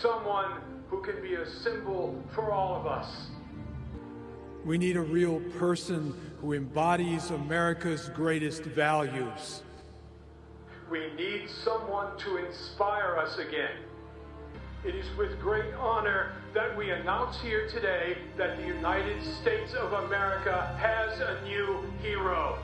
someone who can be a symbol for all of us. We need a real person who embodies America's greatest values. We need someone to inspire us again. It is with great honor that we announce here today that the United States of America has a new hero.